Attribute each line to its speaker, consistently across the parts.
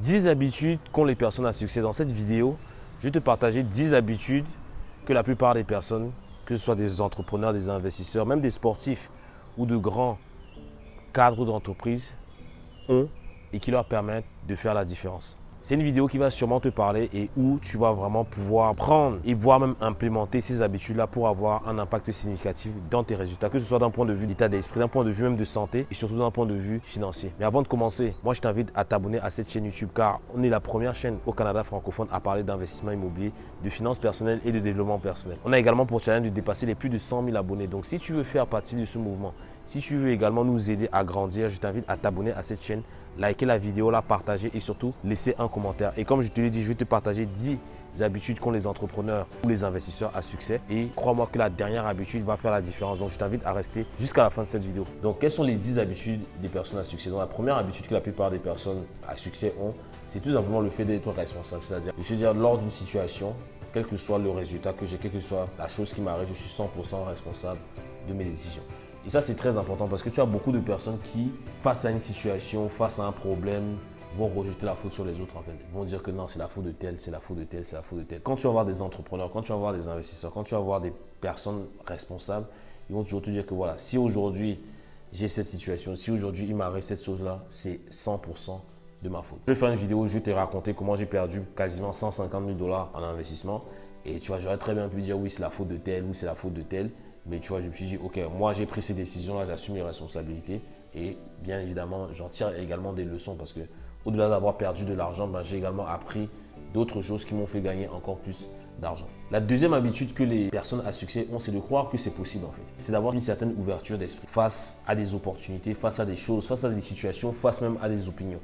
Speaker 1: 10 habitudes qu'ont les personnes à succès. Dans cette vidéo, je vais te partager 10 habitudes que la plupart des personnes, que ce soit des entrepreneurs, des investisseurs, même des sportifs ou de grands cadres d'entreprise, ont et qui leur permettent de faire la différence. C'est une vidéo qui va sûrement te parler et où tu vas vraiment pouvoir prendre et voire même implémenter ces habitudes-là pour avoir un impact significatif dans tes résultats, que ce soit d'un point de vue d'état d'esprit, d'un point de vue même de santé et surtout d'un point de vue financier. Mais avant de commencer, moi je t'invite à t'abonner à cette chaîne YouTube car on est la première chaîne au Canada francophone à parler d'investissement immobilier, de finances personnelles et de développement personnel. On a également pour challenge de dépasser les plus de 100 000 abonnés. Donc si tu veux faire partie de ce mouvement, si tu veux également nous aider à grandir, je t'invite à t'abonner à cette chaîne liker la vidéo, la partager et surtout laisser un commentaire. Et comme je te l'ai dit, je vais te partager 10 habitudes qu'ont les entrepreneurs ou les investisseurs à succès. Et crois-moi que la dernière habitude va faire la différence. Donc, je t'invite à rester jusqu'à la fin de cette vidéo. Donc, quelles sont les 10 habitudes des personnes à succès? Donc, la première habitude que la plupart des personnes à succès ont, c'est tout simplement le fait d'être responsable. C'est-à-dire de se dire lors d'une situation, quel que soit le résultat que j'ai, quelle que soit la chose qui m'arrive, je suis 100% responsable de mes décisions. Et ça, c'est très important parce que tu as beaucoup de personnes qui, face à une situation, face à un problème, vont rejeter la faute sur les autres en fait. Ils vont dire que non, c'est la faute de tel, c'est la faute de tel, c'est la faute de tel. Quand tu vas voir des entrepreneurs, quand tu vas voir des investisseurs, quand tu vas voir des personnes responsables, ils vont toujours te dire que voilà, si aujourd'hui j'ai cette situation, si aujourd'hui il m'arrive cette chose-là, c'est 100% de ma faute. Je vais faire une vidéo où je vais te raconter comment j'ai perdu quasiment 150 000 dollars en investissement. Et tu vois, j'aurais très bien pu dire oui, c'est la faute de tel ou c'est la faute de tel. Mais tu vois, je me suis dit, ok, moi j'ai pris ces décisions-là, j'assume mes responsabilités. Et bien évidemment, j'en tire également des leçons parce que au-delà d'avoir perdu de l'argent, ben, j'ai également appris d'autres choses qui m'ont fait gagner encore plus d'argent. La deuxième habitude que les personnes à succès ont, c'est de croire que c'est possible en fait. C'est d'avoir une certaine ouverture d'esprit face à des opportunités, face à des choses, face à des situations, face même à des opinions.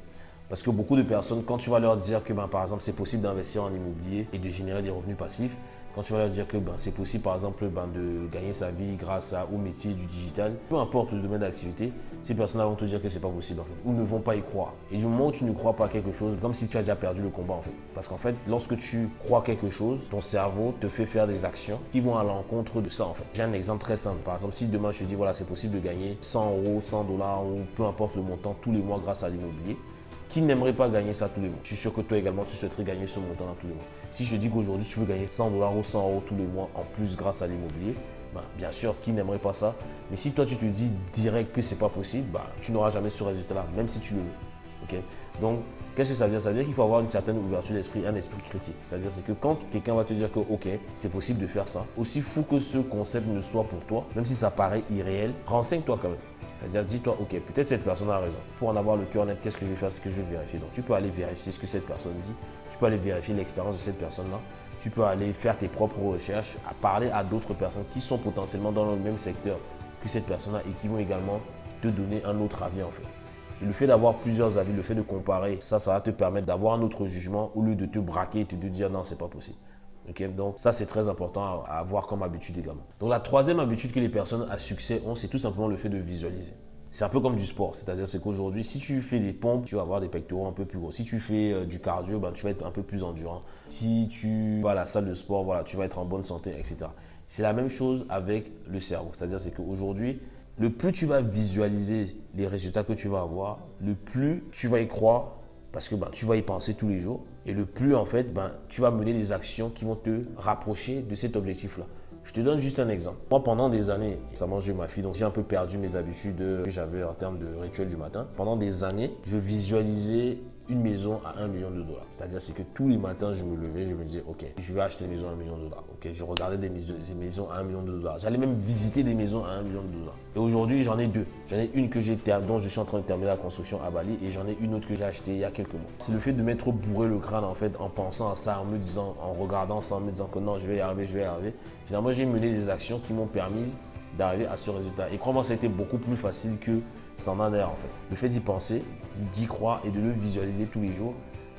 Speaker 1: Parce que beaucoup de personnes, quand tu vas leur dire que ben, par exemple c'est possible d'investir en immobilier et de générer des revenus passifs, quand tu vas leur dire que ben, c'est possible, par exemple, ben, de gagner sa vie grâce au métier du digital, peu importe le domaine d'activité, ces personnes-là vont te dire que c'est pas possible, en fait, ou ne vont pas y croire. Et du moment où tu ne crois pas à quelque chose, comme si tu as déjà perdu le combat, en fait. Parce qu'en fait, lorsque tu crois quelque chose, ton cerveau te fait faire des actions qui vont à l'encontre de ça, en fait. J'ai un exemple très simple. Par exemple, si demain je te dis, voilà, c'est possible de gagner 100 euros, 100 dollars, ou peu importe le montant, tous les mois grâce à l'immobilier, qui n'aimerait pas gagner ça tous les mois Je suis sûr que toi également, tu souhaiterais gagner ce montant tous les mois. Si je dis qu'aujourd'hui, tu peux gagner 100 dollars ou 100 euros tous les mois en plus grâce à l'immobilier, bah, bien sûr, qui n'aimerait pas ça? Mais si toi, tu te dis direct que c'est pas possible, bah, tu n'auras jamais ce résultat-là, même si tu le veux. Donc, qu'est-ce que ça veut dire? Ça veut dire qu'il faut avoir une certaine ouverture d'esprit, un esprit critique. C'est-à-dire que quand quelqu'un va te dire que, OK, c'est possible de faire ça, aussi fou que ce concept ne soit pour toi, même si ça paraît irréel, renseigne-toi quand même. C'est-à-dire, dis-toi, ok, peut-être cette personne a raison. Pour en avoir le cœur net, qu'est-ce que je vais faire? C'est que je vais vérifier. Donc, tu peux aller vérifier ce que cette personne dit. Tu peux aller vérifier l'expérience de cette personne-là. Tu peux aller faire tes propres recherches, à parler à d'autres personnes qui sont potentiellement dans le même secteur que cette personne-là et qui vont également te donner un autre avis en fait. le fait d'avoir plusieurs avis, le fait de comparer, ça, ça va te permettre d'avoir un autre jugement au lieu de te braquer et de te dire non, c'est pas possible donc ça, c'est très important à, avoir comme habitude également. Donc la troisième habitude que les personnes à succès ont, c'est tout simplement le fait de visualiser. C'est un peu comme du sport, c'est-à-dire c'est qu'aujourd'hui, si tu fais des pompes, tu vas avoir des pectoraux un peu plus gros. Si tu fais euh, du cardio, ben, tu vas être un peu plus endurant. Si tu vas à la salle de sport, voilà, tu vas être en bonne santé, etc. C'est la même chose avec le cerveau, c'est-à-dire c'est qu'aujourd'hui, le plus tu vas visualiser les résultats que tu vas avoir, le plus tu vas y croire parce que ben, tu vas y penser tous les jours. Et le plus, en fait, ben, tu vas mener des actions qui vont te rapprocher de cet objectif-là. Je te donne juste un exemple. Moi, pendant des années, ça mangeait ma fille, donc j'ai un peu perdu mes habitudes que j'avais en termes de rituel du matin. Pendant des années, je visualisais une maison à 1 million de dollars. C'est-à-dire c'est que tous les matins, je me levais, je me disais, OK, je vais acheter une maison à 1 million de dollars. OK, je regardais des maisons, à 1 million de dollars. J'allais même visiter des maisons à 1 million de dollars. Et aujourd'hui, j'en ai deux. J'en ai une que j'ai dont je suis en train de terminer la construction à Bali et j'en ai une autre que j'ai achetée il y a quelques mois. C'est le fait de m'être bourré le crâne en fait en pensant à ça, en me disant, en regardant ça, en me disant que non, je vais y arriver, je vais y arriver. Finalement, j'ai mené des actions qui m'ont permis d'arriver à ce résultat. Et crois-moi, ça a été beaucoup plus facile que s'en en en fait. Le fait d'y penser, d'y croire et de le visualiser tous les jours,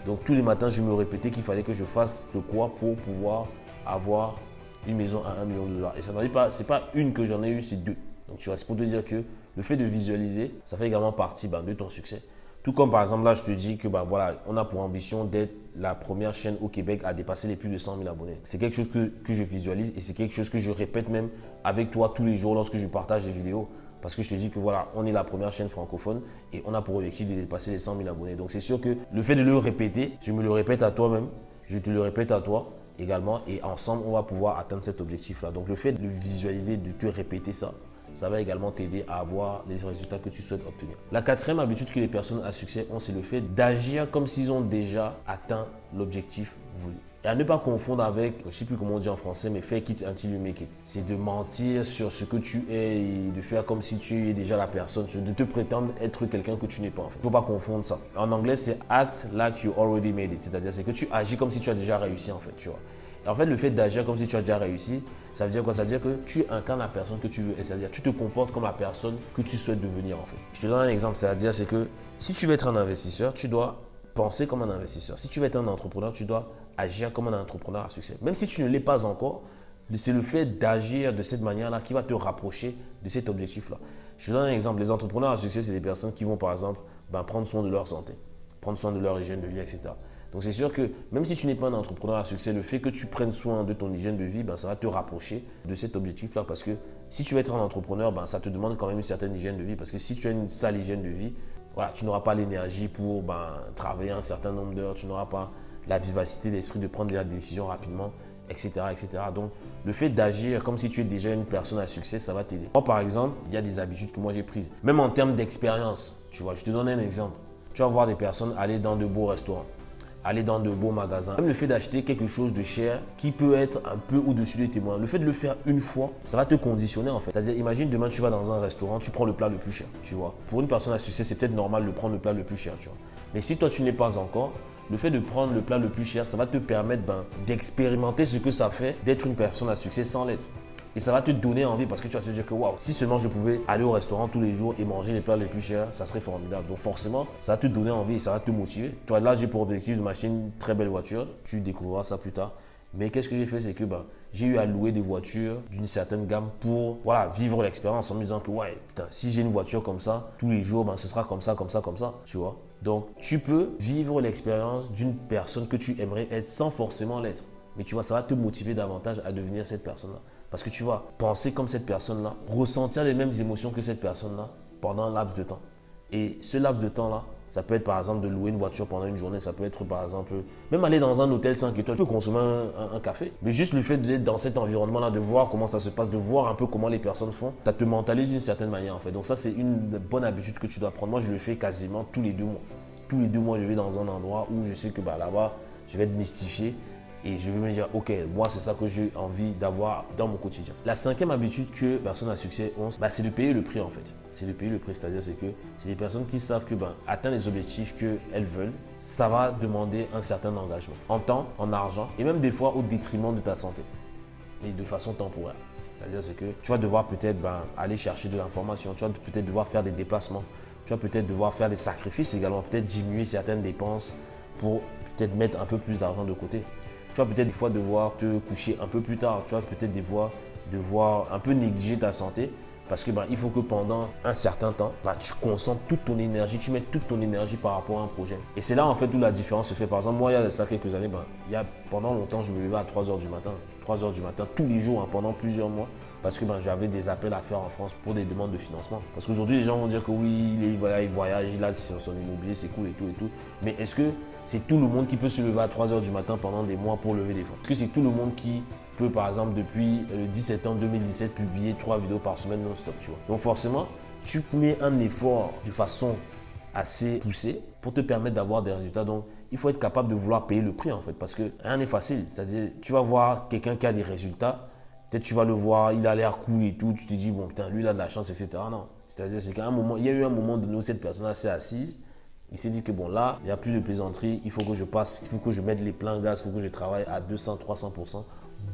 Speaker 1: donc tous les matins, je me répétais qu'il fallait que je fasse de quoi pour pouvoir avoir une maison à 1 million de dollars. Et ça n'en est pas, c'est pas une que j'en ai eu, c'est deux. Donc tu restes pour te dire que le fait de visualiser, ça fait également partie ben, de ton succès. Tout comme par exemple là, je te dis que ben, voilà, on a pour ambition d'être la première chaîne au Québec à dépasser les plus de 100 000 abonnés. C'est quelque chose que, que, je visualise et c'est quelque chose que je répète même avec toi tous les jours lorsque je partage des vidéos. Parce que je te dis que voilà, on est la première chaîne francophone et on a pour objectif de dépasser les 100 000 abonnés. Donc c'est sûr que le fait de le répéter, je me le répète à toi-même, je te le répète à toi également et ensemble, on va pouvoir atteindre cet objectif-là. Donc le fait de visualiser, de te répéter ça, ça va également t'aider à avoir les résultats que tu souhaites obtenir. La quatrième habitude que les personnes à succès ont, c'est le fait d'agir comme s'ils ont déjà atteint l'objectif voulu. Et à ne pas confondre avec, je ne sais plus comment on dit en français, mais fake it until you make it. C'est de mentir sur ce que tu es de faire comme si tu es déjà la personne, de te prétendre être quelqu'un que tu n'es pas en fait. Il ne faut pas confondre ça. En anglais, c'est act like you already made it. C'est-à-dire, c'est que tu agis comme si tu as déjà réussi en fait, tu vois. Et en fait, le fait d'agir comme si tu as déjà réussi, ça veut dire quoi? Ça veut dire que tu incarnes la personne que tu veux. C'est-à-dire, tu te comportes comme la personne que tu souhaites devenir en fait. Je te donne un exemple, c'est-à-dire, c'est que si tu veux être un investisseur, tu dois penser comme un investisseur. Si tu veux être un entrepreneur, tu dois agir comme un entrepreneur à succès. Même si tu ne l'es pas encore, c'est le fait d'agir de cette manière-là qui va te rapprocher de cet objectif-là. Je te donne un exemple. Les entrepreneurs à succès, c'est des personnes qui vont, par exemple, ben, prendre soin de leur santé, prendre soin de leur hygiène de vie, etc. Donc, c'est sûr que même si tu n'es pas un entrepreneur à succès, le fait que tu prennes soin de ton hygiène de vie, ben, ça va te rapprocher de cet objectif-là. Parce que si tu veux être un entrepreneur, ben, ça te demande quand même une certaine hygiène de vie. Parce que si tu as une sale hygiène de vie, voilà, tu n'auras pas l'énergie pour ben, travailler un certain nombre d'heures, tu n'auras pas la vivacité d'esprit de prendre des décisions rapidement, etc., etc. Donc, le fait d'agir comme si tu es déjà une personne à succès, ça va t'aider. Moi, par exemple, il y a des habitudes que moi j'ai prises. Même en termes d'expérience, tu vois, je te donne un exemple. Tu vas voir des personnes aller dans de beaux restaurants aller dans de beaux magasins. Même le fait d'acheter quelque chose de cher qui peut être un peu au-dessus de tes moyens, le fait de le faire une fois, ça va te conditionner en fait. C'est-à-dire, imagine demain tu vas dans un restaurant, tu prends le plat le plus cher, tu vois. Pour une personne à succès, c'est peut-être normal de prendre le plat le plus cher, tu vois. Mais si toi tu n'es pas encore, le fait de prendre le plat le plus cher, ça va te permettre ben, d'expérimenter ce que ça fait d'être une personne à succès sans l'être. Et ça va te donner envie parce que tu vas te dire que si seulement je pouvais aller au restaurant tous les jours et manger les plats les plus chers, ça serait formidable. Donc forcément, ça va te donner envie et ça va te motiver. Tu vois, là, j'ai pour objectif de m'acheter une très belle voiture. Tu découvriras ça plus tard. Mais qu'est-ce que j'ai fait, c'est que ben, j'ai eu à louer des voitures d'une certaine gamme pour vivre l'expérience en me disant que ouais, si j'ai une voiture comme ça, tous les jours, ben, ce sera comme ça, comme ça, comme ça, tu vois. Donc, tu peux vivre l'expérience d'une personne que tu aimerais être sans forcément l'être. Mais tu vois, ça va te motiver davantage à devenir cette personne-là. Parce que tu vas penser comme cette personne-là, ressentir les mêmes émotions que cette personne-là pendant un laps de temps. Et ce laps de temps-là, ça peut être par exemple de louer une voiture pendant une journée, ça peut être par exemple même aller dans un hôtel 5 étoiles, tu peux consommer un, café. Mais juste le fait d'être dans cet environnement-là, de voir comment ça se passe, de voir un peu comment les personnes font, ça te mentalise d'une certaine manière en fait. Donc ça c'est une bonne habitude que tu dois prendre. Moi je le fais quasiment tous les deux mois. Tous les deux mois je vais dans un endroit où je sais que bah, là-bas je vais être mystifié et je vais me dire, ok, moi c'est ça que j'ai envie d'avoir dans mon quotidien. La cinquième habitude que personnes à succès ont, bah, c'est de payer le prix en fait. C'est de payer le prix, c'est-à-dire c'est que c'est des personnes qui savent que ben, atteindre les objectifs qu'elles veulent, ça va demander un certain engagement en temps, en argent et même des fois au détriment de ta santé et de façon temporaire. C'est-à-dire c'est que tu vas devoir peut-être ben, aller chercher de l'information, tu vas peut-être devoir faire des déplacements, tu vas peut-être devoir faire des sacrifices également, peut-être diminuer certaines dépenses pour peut-être mettre un peu plus d'argent de côté. Tu vas peut-être des fois devoir te coucher un peu plus tard. Tu vas peut-être des fois devoir un peu négliger ta santé parce que ben, il faut que pendant un certain temps, ben, tu concentres toute ton énergie, tu mets toute ton énergie par rapport à un projet. Et c'est là en fait où la différence se fait. Par exemple, moi, il y a ça quelques années, ben, il y a, pendant longtemps, je me levais à 3 h du matin. 3 h du matin, tous les jours, hein, pendant plusieurs mois parce que j'avais des appels à faire en France pour des demandes de financement. Parce qu'aujourd'hui, les gens vont dire que oui, il, voilà, il voyage, il a son immobilier, c'est cool et tout et tout. Mais est-ce que c'est tout le monde qui peut se lever à 3 h du matin pendant des mois pour lever des fonds Est-ce que c'est tout le monde qui peut, par exemple, depuis le 17 septembre 2017, publier trois vidéos par semaine non-stop, tu vois Donc forcément, tu mets un effort de façon assez poussée pour te permettre d'avoir des résultats. Donc, il faut être capable de vouloir payer le prix en fait parce que rien n'est facile. C'est-à-dire, tu vas voir quelqu'un qui a des résultats, Peut-être tu vas le voir, il a l'air cool et tout, tu te dis, bon, putain, lui, il a de la chance, etc. Non. C'est-à-dire, c'est qu'à un moment, il y a eu un moment de où cette personne s'est assise. Il s'est dit que bon, là, il n'y a plus de plaisanterie, il faut que je passe, il faut que je mette les pleins gaz, il faut que je travaille à 200, 300%,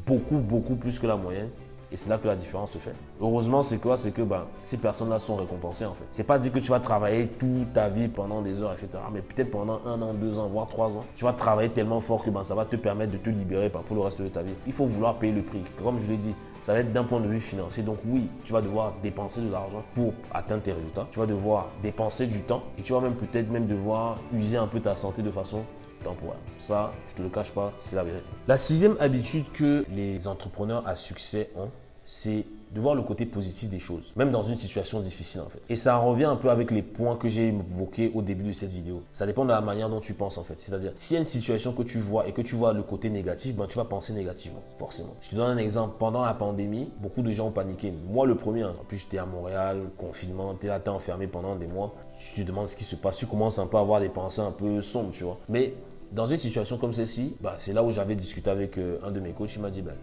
Speaker 1: beaucoup, beaucoup plus que la moyenne. Et c'est là que la différence se fait. Heureusement, c'est quoi? C'est que ben, ces personnes-là sont récompensées en fait. C'est pas dit que tu vas travailler toute ta vie pendant des heures, etc. Mais peut-être pendant un an, deux ans, voire trois ans, tu vas travailler tellement fort que ben, ça va te permettre de te libérer ben, pour le reste de ta vie. Il faut vouloir payer le prix. Comme je l'ai dit, ça va être d'un point de vue financier. Donc oui, tu vas devoir dépenser de l'argent pour atteindre tes résultats. Tu vas devoir dépenser du temps et tu vas même peut-être même devoir user un peu ta santé de façon temporaire. Ça, je te le cache pas, c'est la vérité. La sixième habitude que les entrepreneurs à succès ont, c'est de voir le côté positif des choses, même dans une situation difficile en fait. Et ça revient un peu avec les points que j'ai évoqués au début de cette vidéo. Ça dépend de la manière dont tu penses en fait. C'est-à-dire, s'il y a une situation que tu vois et que tu vois le côté négatif, ben, tu vas penser négativement, forcément. Je te donne un exemple. Pendant la pandémie, beaucoup de gens ont paniqué. Moi, le premier. Hein. En plus, j'étais à Montréal, confinement, t'es là, t'es enfermé pendant des mois. Tu te demandes ce qui se passe. Tu commences un peu à avoir des pensées un peu sombres, tu vois. Mais dans une situation comme celle-ci, bah, c'est là où j'avais discuté avec euh, un de mes coachs. Il m'a dit, ben,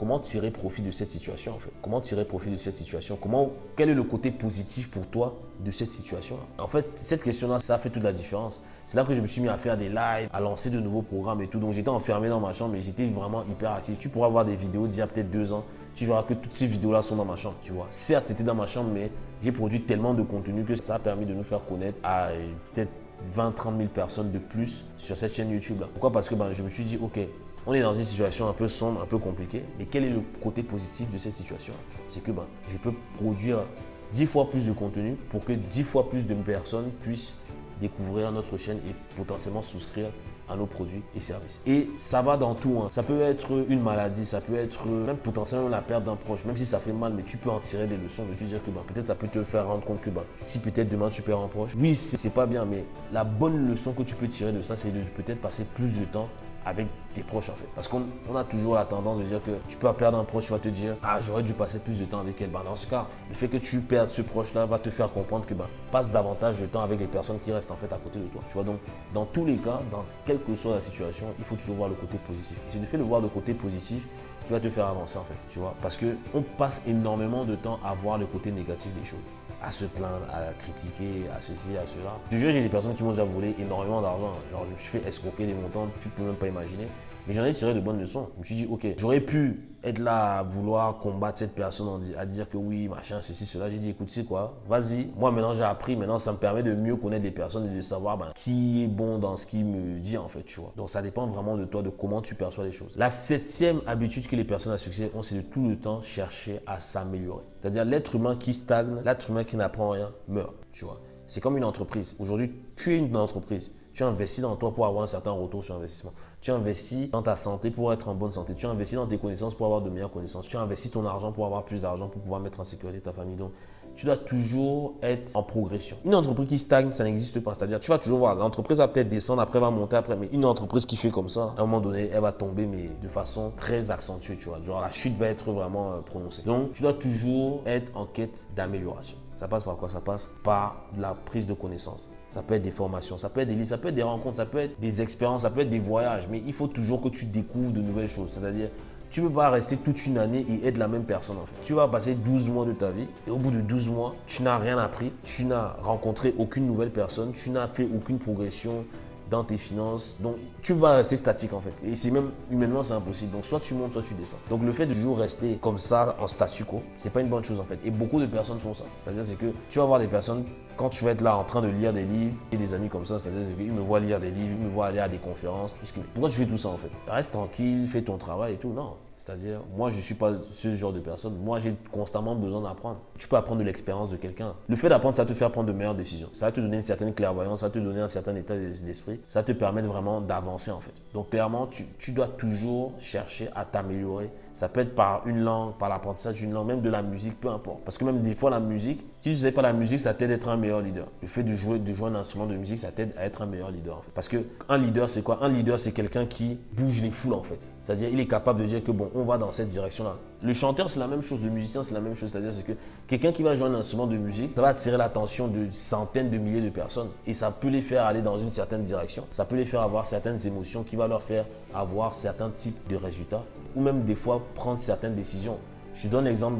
Speaker 1: comment tirer profit de cette situation en fait? Comment tirer profit de cette situation? Comment quel est le côté positif pour toi de cette situation? En fait, cette question-là, ça fait toute la différence. C'est là que je me suis mis à faire des lives, à lancer de nouveaux programmes et tout. Donc j'étais enfermé dans ma chambre, mais j'étais vraiment hyper actif. Tu pourras voir des vidéos d'il y a peut-être deux ans. Tu verras que toutes ces vidéos-là sont dans ma chambre, tu vois. Certes, c'était dans ma chambre, mais j'ai produit tellement de contenu que ça a permis de nous faire connaître à peut-être 20-30 000 personnes de plus sur cette chaîne YouTube. Pourquoi? Parce que ben, je me suis dit, ok, on est dans une situation un peu sombre, un peu compliquée, mais quel est le côté positif de cette situation? C'est que ben, je peux produire 10 fois plus de contenu pour que 10 fois plus de personnes puissent découvrir notre chaîne et potentiellement souscrire à nos produits et services. Et ça va dans tout. Hein. Ça peut être une maladie, ça peut être même potentiellement la perte d'un proche, même si ça fait mal, mais tu peux en tirer des leçons, de te dire que ben, peut-être ça peut te faire rendre compte que ben, si peut-être demain tu perds un proche, oui, c'est pas bien, mais la bonne leçon que tu peux tirer de ça, c'est de peut-être passer plus de temps avec tes proches en fait. Parce qu'on a toujours la tendance de dire que tu peux perdre un proche, tu vas te dire Ah, j'aurais dû passer plus de temps avec elle. Ben, dans ce cas, le fait que tu perdes ce proche-là va te faire comprendre que ben, passe davantage de temps avec les personnes qui restent en fait à côté de toi. Tu vois, donc dans tous les cas, dans quelle que soit la situation, il faut toujours voir le côté positif. Et c'est le fait de voir le côté positif qui va te faire avancer en fait. Tu vois, parce qu'on passe énormément de temps à voir le côté négatif des choses à se plaindre, à critiquer, à ceci, à cela. Je jure, j'ai des personnes qui m'ont déjà volé énormément d'argent. Genre, je me suis fait escroquer des montants, tu peux même pas imaginer. Mais j'en ai tiré de bonnes leçons. Je me suis dit, ok, j'aurais pu être là à vouloir combattre cette personne, à dire que oui, machin, ceci, cela. J'ai dit, écoute, sais quoi, vas-y. Moi, maintenant, j'ai appris. Maintenant, ça me permet de mieux connaître les personnes et de savoir ben, qui est bon dans ce qu'il me dit, en fait, tu vois. Donc, ça dépend vraiment de toi, de comment tu perçois les choses. La septième habitude que les personnes à succès ont, c'est de tout le temps chercher à s'améliorer. C'est-à-dire, l'être humain qui stagne, l'être humain qui n'apprend rien, meurt, tu vois. C'est comme une entreprise. Aujourd'hui, tu es une entreprise. Tu investis dans toi pour avoir un certain retour sur investissement. Tu investis dans ta santé pour être en bonne santé. Tu investis dans tes connaissances pour avoir de meilleures connaissances. Tu investis ton argent pour avoir plus d'argent, pour pouvoir mettre en sécurité ta famille. Donc, tu dois toujours être en progression. Une entreprise qui stagne, ça n'existe pas. C'est-à-dire, tu vas toujours voir, l'entreprise va peut-être descendre, après va monter, après. Mais une entreprise qui fait comme ça, à un moment donné, elle va tomber, mais de façon très accentuée, tu vois. Genre, la chute va être vraiment euh, prononcée. Donc, tu dois toujours être en quête d'amélioration. Ça passe par quoi? Ça passe par la prise de connaissances. Ça peut être des formations, ça peut être des livres, ça peut être des rencontres, ça peut être des expériences, ça peut être des voyages. Mais il faut toujours que tu découvres de nouvelles choses. C'est-à-dire, tu ne peux pas rester toute une année et être la même personne en fait. Tu vas passer 12 mois de ta vie et au bout de 12 mois, tu n'as rien appris, tu n'as rencontré aucune nouvelle personne, tu n'as fait aucune progression dans tes finances. Donc, tu vas rester statique en fait. Et c'est même humainement, impossible. Donc, soit tu montes, soit tu descends. Donc, le fait de toujours rester comme ça en statu quo, c'est pas une bonne chose en fait. Et beaucoup de personnes font ça. C'est-à-dire, c'est que tu vas voir des personnes quand tu vas être là en train de lire des livres, et des amis comme ça, c'est-à-dire qu'ils me voient lire des livres, ils me voient aller à des conférences. Pourquoi tu fais tout ça en fait? Reste tranquille, fais ton travail et tout. Non. C'est-à-dire, moi, je ne suis pas ce genre de personne. Moi, j'ai constamment besoin d'apprendre. Tu peux apprendre de l'expérience de quelqu'un. Le fait d'apprendre, ça te fait prendre de meilleures décisions. Ça va te donner une certaine clairvoyance, ça va te donner un certain état d'esprit. Ça te permet vraiment d'avancer, en fait. Donc, clairement, tu, tu dois toujours chercher à t'améliorer. Ça peut être par une langue, par l'apprentissage d'une langue, même de la musique, peu importe. Parce que même des fois, la musique, si tu ne sais pas la musique, ça t'aide à être un meilleur leader. Le fait de jouer, de jouer un instrument de musique, ça t'aide à être un meilleur leader. En fait. Parce qu'un leader, c'est quoi? Un leader, c'est quelqu'un qui bouge les foules, en fait. C'est-à-dire, il est capable de dire que, bon, on va dans cette direction le chanteur, c'est la même chose. Le musicien, c'est la même chose. C'est-à-dire que quelqu'un qui va jouer un instrument de musique, ça va attirer l'attention de centaines de milliers de personnes. Et ça peut les faire aller dans une certaine direction. Ça peut les faire avoir certaines émotions qui va leur faire avoir certains types de résultats. Ou même des fois prendre certaines décisions. Je donne l'exemple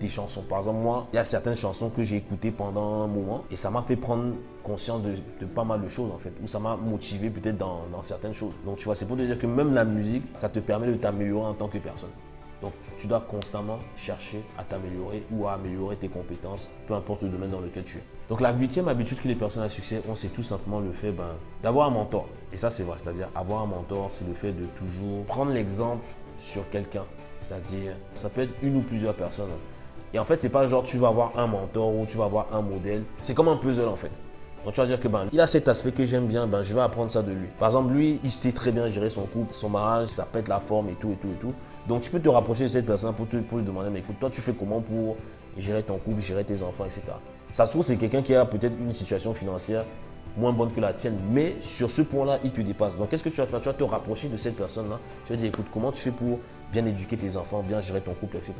Speaker 1: des chansons. Par exemple, moi, il y a certaines chansons que j'ai écoutées pendant un moment et ça m'a fait prendre conscience de, pas mal de choses en fait, ou ça m'a motivé peut-être dans, dans, certaines choses. Donc tu vois, c'est pour te dire que même la musique, ça te permet de t'améliorer en tant que personne. Donc, tu dois constamment chercher à t'améliorer ou à améliorer tes compétences, peu importe le domaine dans lequel tu es. Donc, la huitième habitude que les personnes à succès ont, c'est tout simplement le fait ben, d'avoir un mentor. Et ça, c'est vrai. C'est-à-dire, avoir un mentor, c'est le fait de toujours prendre l'exemple sur quelqu'un. C'est-à-dire, ça peut être une ou plusieurs personnes. Et en fait, c'est pas genre tu vas avoir un mentor ou tu vas avoir un modèle. C'est comme un puzzle en fait. Donc tu vas dire que ben, il a cet aspect que j'aime bien, ben, je vais apprendre ça de lui. Par exemple, lui, il sait très bien gérer son couple, son mariage, ça pète la forme et tout et tout et tout. Donc tu peux te rapprocher de cette personne pour, te, pour lui demander, mais écoute, toi tu fais comment pour gérer ton couple, gérer tes enfants, etc. Ça se trouve, c'est quelqu'un qui a peut-être une situation financière moins bonne que la tienne, mais sur ce point-là, il te dépasse. Donc, qu'est-ce que tu vas faire? Tu vas te rapprocher de cette personne-là. Tu vas dire, écoute, comment tu fais pour bien éduquer tes enfants, bien gérer ton couple, etc.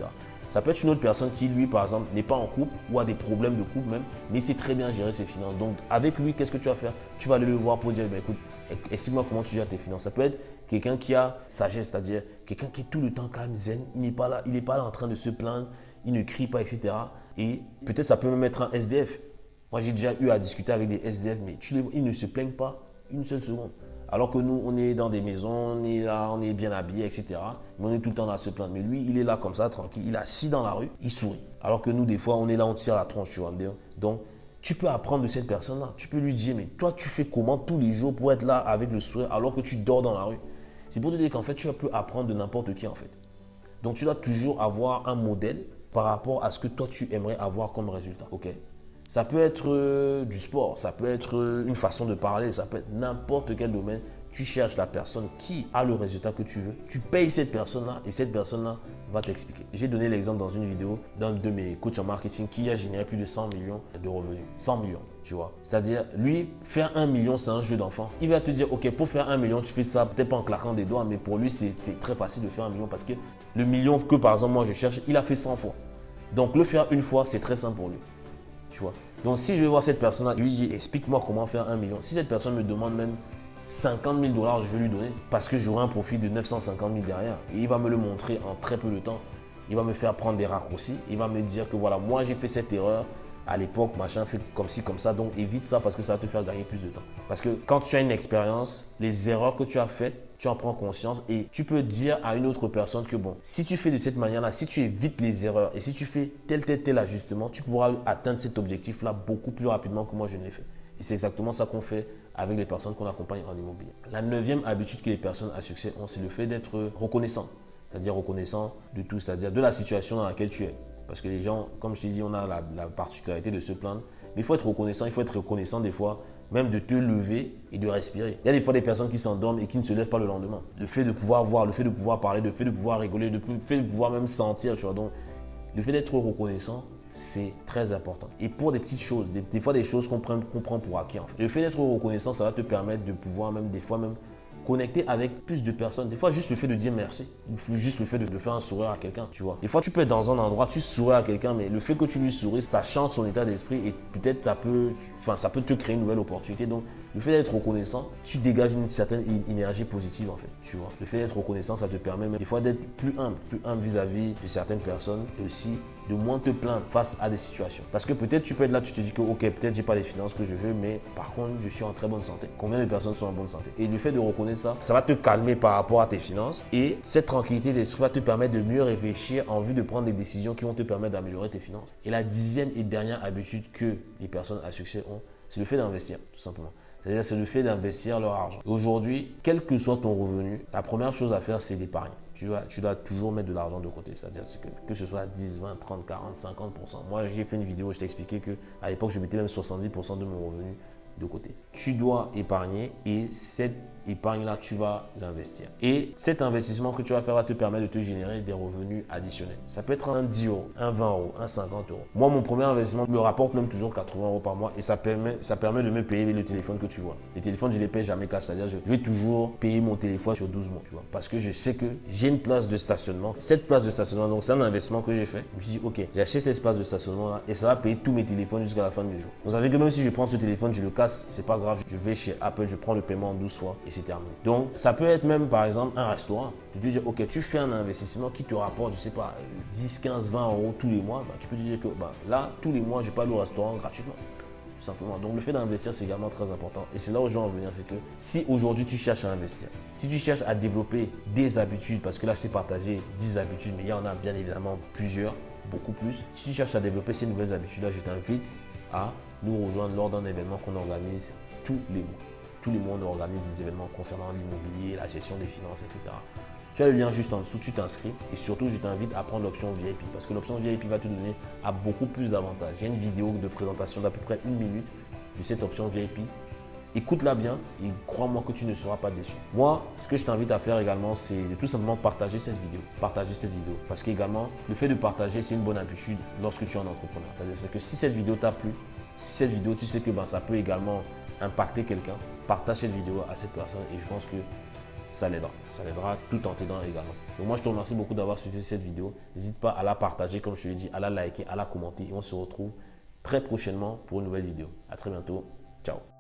Speaker 1: Ça peut être une autre personne qui, lui, par exemple, n'est pas en couple ou a des problèmes de couple même, mais sait très bien gérer ses finances. Donc, avec lui, qu'est-ce que tu vas faire? Tu vas aller le voir pour dire, ben, écoute, explique-moi comment tu gères tes finances. Ça peut être quelqu'un qui a sagesse, c'est-à-dire quelqu'un qui est tout le temps calme, zen, il n'est pas là, il n'est pas là en train de se plaindre, il ne crie pas, etc. Et peut-être ça peut même être un SDF. Moi, j'ai déjà eu à discuter avec des SDF, mais tu les ils ne se plaignent pas une seule seconde. Alors que nous, on est dans des maisons, on est là, on est bien habillé, etc. Mais on est tout le temps à se plaindre. Mais lui, il est là comme ça, tranquille. Il est assis dans la rue, il sourit. Alors que nous, des fois, on est là, on tire la tronche, tu vois. Donc, tu peux apprendre de cette personne-là. Tu peux lui dire, mais toi, tu fais comment tous les jours pour être là avec le sourire alors que tu dors dans la rue? C'est pour te dire qu'en fait, tu peux apprendre de n'importe qui, en fait. Donc, tu dois toujours avoir un modèle par rapport à ce que toi, tu aimerais avoir comme résultat. OK? Ça peut être euh, du sport, ça peut être euh, une façon de parler, ça peut être n'importe quel domaine. Tu cherches la personne qui a le résultat que tu veux. Tu payes cette personne-là et cette personne-là va t'expliquer. J'ai donné l'exemple dans une vidéo d'un de mes coachs en marketing qui a généré plus de 100 millions de revenus. 100 millions, tu vois. C'est-à-dire, lui, faire un million, c'est un jeu d'enfant. Il va te dire, OK, pour faire un million, tu fais ça peut-être pas en claquant des doigts, mais pour lui, c'est très facile de faire un million parce que le million que, par exemple, moi, je cherche, il a fait 100 fois. Donc, le faire une fois, c'est très simple pour lui. Donc, si je vais voir cette personne-là, je lui dis, explique-moi comment faire un million. Si cette personne me demande même 50 000 dollars, je vais lui donner parce que j'aurai un profit de 950 000 derrière. Et il va me le montrer en très peu de temps. Il va me faire prendre des raccourcis. Il va me dire que voilà, moi j'ai fait cette erreur à l'époque, machin, fait comme ci, comme ça. Donc évite ça parce que ça va te faire gagner plus de temps. Parce que quand tu as une expérience, les erreurs que tu as faites, tu en prends conscience et tu peux dire à une autre personne que bon, si tu fais de cette manière-là, si tu évites les erreurs et si tu fais tel, tel, tel ajustement, tu pourras atteindre cet objectif-là beaucoup plus rapidement que moi je ne l'ai fait. Et c'est exactement ça qu'on fait avec les personnes qu'on accompagne en immobilier. La neuvième habitude que les personnes à succès ont, c'est le fait d'être reconnaissant. C'est-à-dire reconnaissant de tout, c'est-à-dire de la situation dans laquelle tu es. Parce que les gens, comme je t'ai dit, on a la, la particularité de se plaindre. Mais il faut être reconnaissant, il faut être reconnaissant des fois même de te lever et de respirer. Il y a des fois des personnes qui s'endorment et qui ne se lèvent pas le lendemain. Le fait de pouvoir voir, le fait de pouvoir parler, le fait de pouvoir rigoler, le fait de pouvoir même sentir, tu vois. Donc, le fait d'être reconnaissant, c'est très important. Et pour des petites choses, des, fois des choses qu'on prend, prend, pour acquis. En fait. Le fait d'être reconnaissant, ça va te permettre de pouvoir même des fois même connecter avec plus de personnes. Des fois, juste le fait de dire merci, juste le fait de, faire un sourire à quelqu'un, tu vois. Des fois, tu peux être dans un endroit, tu souris à quelqu'un, mais le fait que tu lui souris, ça change son état d'esprit et peut-être ça peut, enfin, ça peut te créer une nouvelle opportunité. Le fait d'être reconnaissant, tu dégages une certaine énergie positive en fait, tu vois. Le fait d'être reconnaissant, ça te permet même des fois d'être plus humble, plus humble vis-à-vis de certaines personnes et aussi de moins te plaindre face à des situations. Parce que peut-être tu peux être là, tu te dis que ok, peut-être j'ai pas les finances que je veux, mais par contre, je suis en très bonne santé. Combien de personnes sont en bonne santé? Et le fait de reconnaître ça, ça va te calmer par rapport à tes finances et cette tranquillité d'esprit va te permettre de mieux réfléchir en vue de prendre des décisions qui vont te permettre d'améliorer tes finances. Et la dixième et dernière habitude que les personnes à succès ont, c'est le fait d'investir, tout simplement. C'est-à-dire, c'est le fait d'investir leur argent. Aujourd'hui, quel que soit ton revenu, la première chose à faire, c'est d'épargner. Tu dois, tu dois toujours mettre de l'argent de côté. C'est-à-dire que, que ce soit 10, 20, 30, 40, 50%. Moi, j'ai fait une vidéo, je t'ai expliqué qu'à l'époque, je mettais même 70% de mon revenu de côté. Tu dois épargner et cette épargne-là, tu vas l'investir. Et cet investissement que tu vas faire va te permettre de te générer des revenus additionnels. Ça peut être un 10 euros, un 20 euros, un 50 euros. Moi, mon premier investissement me rapporte même toujours 80 euros par mois et ça permet, ça permet de me payer le téléphone que tu vois. Les téléphones, je les paye jamais cash. C'est-à-dire, je vais toujours payer mon téléphone sur 12 mois, tu vois. Parce que je sais que j'ai une place de stationnement. Cette place de stationnement, donc c'est un investissement que j'ai fait. Je me suis dit, OK, j'ai acheté cet espace de stationnement là et ça va payer tous mes téléphones jusqu'à la fin du jour. Vous savez que même si je prends ce téléphone, je le casse, c'est pas grave. Je vais chez Apple, je prends le paiement en 12 fois c'est terminé. Donc, ça peut être même, par exemple, un restaurant. Tu te dis, OK, tu fais un investissement qui te rapporte, je sais pas, 10, 15, 20 euros tous les mois. Bah, tu peux te dire que bah, là, tous les mois, je pas au restaurant gratuitement. Tout simplement. Donc, le fait d'investir, c'est également très important. Et c'est là où je veux en venir, c'est que si aujourd'hui tu cherches à investir, si tu cherches à développer des habitudes, parce que là, je t'ai partagé 10 habitudes, mais il y en a bien évidemment plusieurs, beaucoup plus. Si tu cherches à développer ces nouvelles habitudes-là, je t'invite à nous rejoindre lors d'un événement qu'on organise tous les mois tous les mois, on organise des événements concernant l'immobilier, la gestion des finances, etc. Tu as le lien juste en dessous, tu t'inscris et surtout, je t'invite à prendre l'option VIP parce que l'option VIP va te donner à beaucoup plus d'avantages. Il y a une vidéo de présentation d'à peu près une minute de cette option VIP Écoute-la bien et crois-moi que tu ne seras pas déçu. Moi, ce que je t'invite à faire également, c'est de tout simplement partager cette vidéo. Partager cette vidéo. Parce qu'également, le fait de partager, c'est une bonne habitude lorsque tu es un entrepreneur. C'est-à-dire que si cette vidéo t'a plu, si cette vidéo, tu sais que ben, ça peut également impacter quelqu'un, partage cette vidéo à cette personne et je pense que ça l'aidera. Ça l'aidera tout en t'aidant également. Donc moi, je te remercie beaucoup d'avoir suivi cette vidéo. N'hésite pas à la partager, comme je te l'ai dit, à la liker, à la commenter et on se retrouve très prochainement pour une nouvelle vidéo. À très bientôt. Ciao